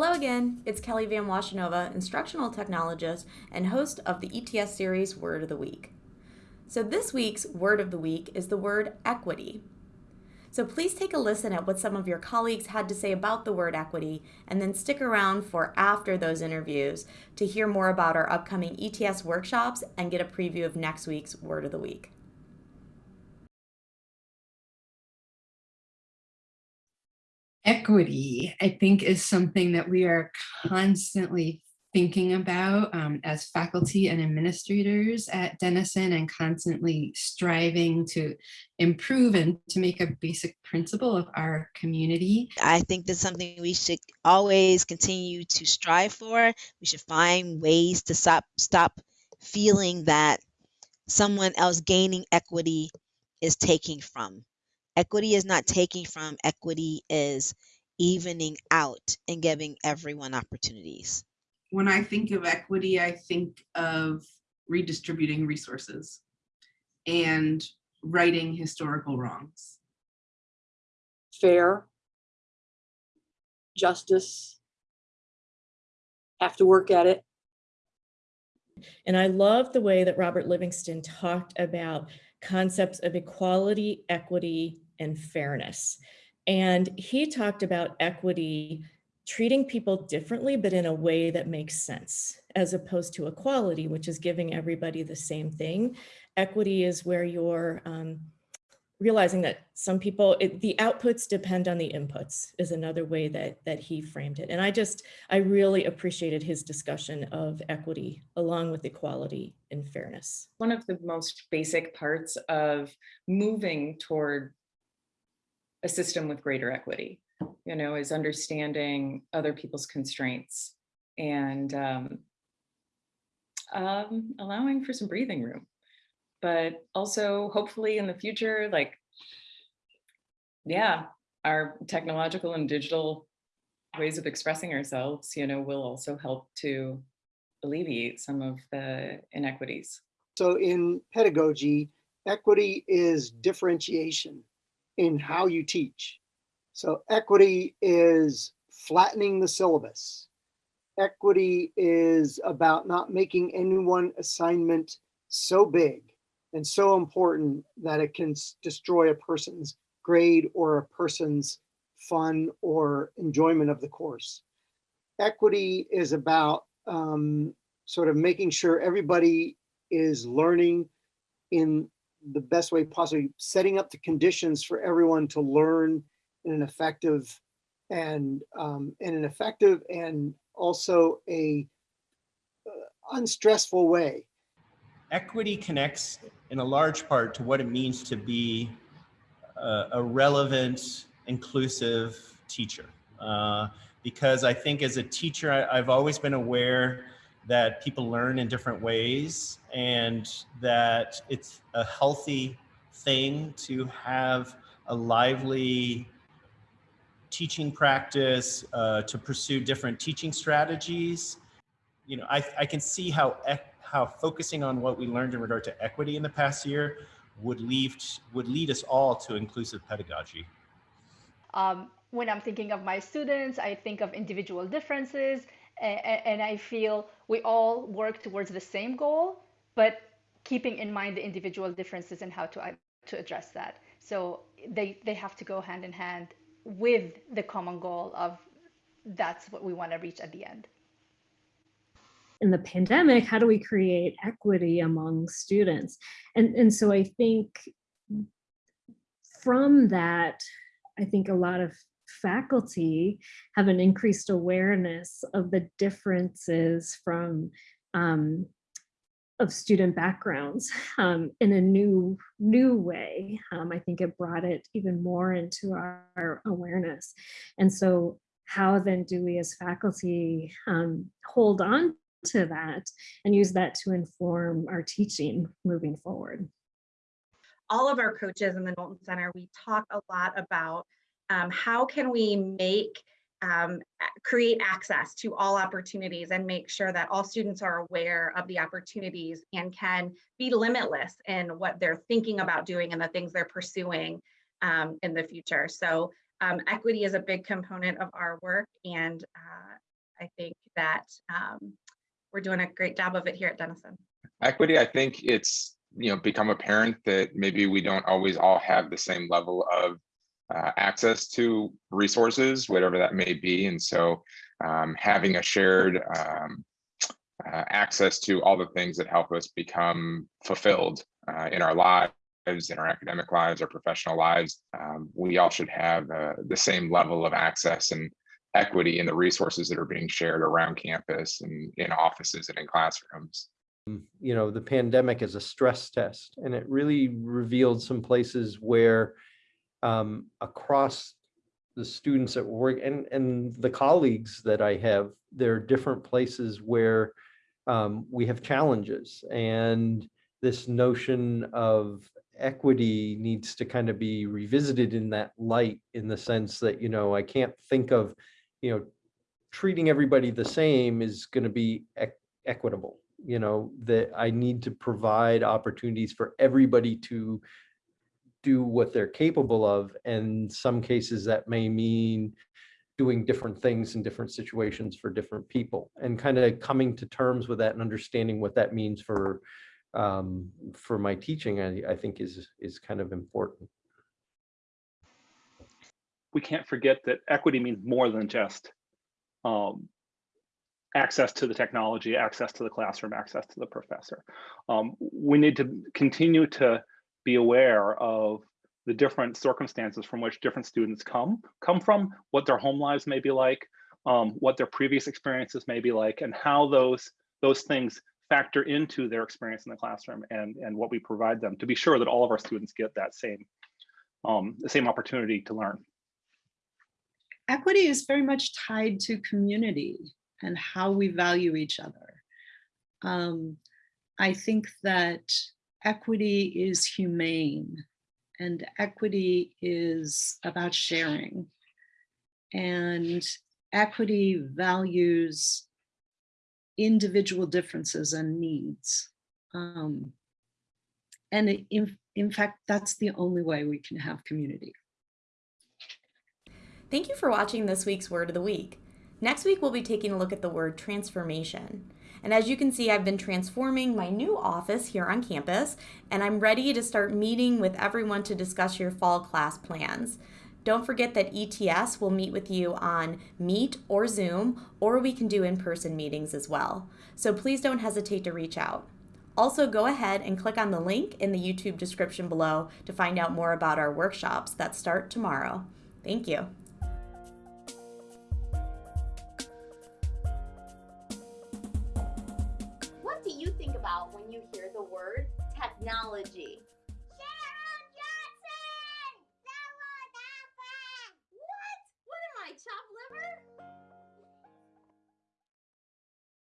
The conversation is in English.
Hello again, it's Kelly Van Washenova, instructional technologist and host of the ETS series Word of the Week. So this week's word of the week is the word equity. So please take a listen at what some of your colleagues had to say about the word equity and then stick around for after those interviews to hear more about our upcoming ETS workshops and get a preview of next week's word of the week. Equity, I think, is something that we are constantly thinking about um, as faculty and administrators at Denison and constantly striving to improve and to make a basic principle of our community. I think that's something we should always continue to strive for. We should find ways to stop stop feeling that someone else gaining equity is taking from. Equity is not taking from, equity is evening out and giving everyone opportunities. When I think of equity, I think of redistributing resources and righting historical wrongs. fair, justice, have to work at it. And I love the way that Robert Livingston talked about concepts of equality, equity, and fairness. And he talked about equity treating people differently, but in a way that makes sense, as opposed to equality, which is giving everybody the same thing. Equity is where you're um, realizing that some people, it, the outputs depend on the inputs is another way that, that he framed it. And I just, I really appreciated his discussion of equity along with equality and fairness. One of the most basic parts of moving toward a system with greater equity, you know, is understanding other people's constraints and um, um, allowing for some breathing room. But also hopefully in the future, like, yeah, our technological and digital ways of expressing ourselves, you know, will also help to alleviate some of the inequities. So in pedagogy, equity is differentiation in how you teach. So equity is flattening the syllabus. Equity is about not making any one assignment so big and so important that it can destroy a person's grade or a person's fun or enjoyment of the course. Equity is about um, sort of making sure everybody is learning in the best way possibly, setting up the conditions for everyone to learn in an effective and um, in an effective and also a uh, unstressful way. equity connects in a large part to what it means to be a, a relevant, inclusive teacher. Uh, because I think as a teacher, I, I've always been aware that people learn in different ways and that it's a healthy thing to have a lively teaching practice, uh, to pursue different teaching strategies. You know, I, I can see how how focusing on what we learned in regard to equity in the past year would lead would lead us all to inclusive pedagogy. Um, when I'm thinking of my students, I think of individual differences, and, I feel we all work towards the same goal, but keeping in mind the individual differences and how to uh, to address that. So they they have to go hand in hand with the common goal of that's what we want to reach at the end. in the pandemic, how do we create equity among students? And, and so I think from that, I think a lot of faculty have an increased awareness of the differences from um, of student backgrounds um, in a new new way. Um, I think it brought it even more into our, our awareness. And so how then do we as faculty um, hold on to that and use that to inform our teaching moving forward. all of our coaches in the Knowlton Center, we talk a lot about um, how can we make um, create access to all opportunities and make sure that all students are aware of the opportunities and can be limitless in what they're thinking about doing and the things they're pursuing um, in the future. So um, equity is a big component of our work and uh, I think that um, we're doing a great job of it here at Denison. Equity, I think it's, you know, become apparent that maybe we don't always all have the same level of uh, access to resources, whatever that may be. And so um, having a shared um, uh, access to all the things that help us become fulfilled uh, in our lives, in our academic lives, our professional lives, um, we all should have uh, the same level of access and equity in the resources that are being shared around campus and in offices and in classrooms. you know, the pandemic is a stress test and it really revealed some places where um, across the students at work and, and the colleagues that I have, there are different places where um, we have challenges. And this notion of equity needs to kind of be revisited in that light in the sense that, you know, I can't think of, you know, treating everybody the same is going to be eq- equitable. You know, that I need to provide opportunities for everybody to do what they're capable of. And some cases that may mean doing different things in different situations for different people and kind of coming to terms with that and understanding what that means for um, for my teaching, I, I think is is kind of important. We can't forget that equity means more than just um, access to the technology, access to the classroom, access to the professor. Um, we need to continue to be aware of the different circumstances from which different students come come from, what their home lives may be like, um, what their previous experiences may be like, and how those those things factor into their experience in the classroom and and what we provide them to be sure that all of our students get that same um, the same opportunity to learn. Equity is very much tied to community and how we value each other. Um, I think that equity is humane and equity is about sharing. And equity values individual differences and needs. Um, and in, in fact, that's the only way we can have community. Thank you for watching this week's Word of the Week. Next week, we'll be taking a look at the word transformation. And as you can see, I've been transforming my new office here on campus, and I'm ready to start meeting with everyone to discuss your fall class plans. Don't forget that ETS will meet with you on Meet or Zoom, or we can do in person meetings as well. So please don't hesitate to reach out. Also, go ahead and click on the link in the YouTube description below to find out more about our workshops that start tomorrow. Thank you. You hear the word technology?